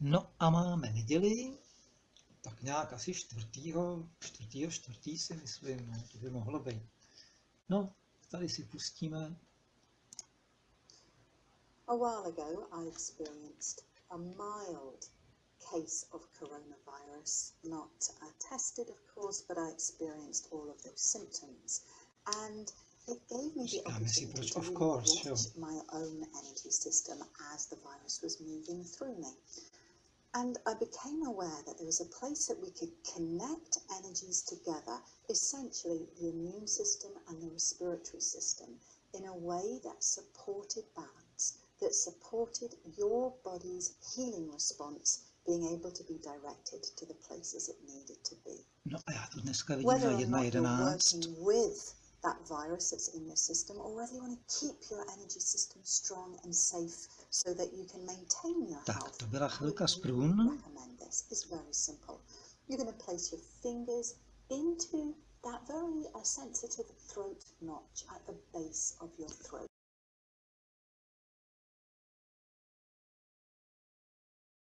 No a máme neděli, tak nějak asi čtvrtýho, čtvrtýho, čtvrtý si myslím, no, to by mohlo být. No, tady si pustíme. A while ago, I experienced a mild case of coronavirus, not uh, tested, of course, but I experienced all of those symptoms. And it gave me the opportunity to of course, jo. watch my own energy system as the virus was moving through me. And I became aware that there was a place that we could connect energies together, essentially the immune system and the respiratory system, in a way that supported balance, that supported your body's healing response being able to be directed to the places it needed to be. No to dneska vidím Whether za or not you're working with that virus that's in your system, or whether you want to keep your energy system strong and safe so that you can maintain your Tak, health. to byla I chvilka z průn. recommend this. It's very simple. You're going to place your fingers into that very uh, sensitive throat notch at the base of your throat.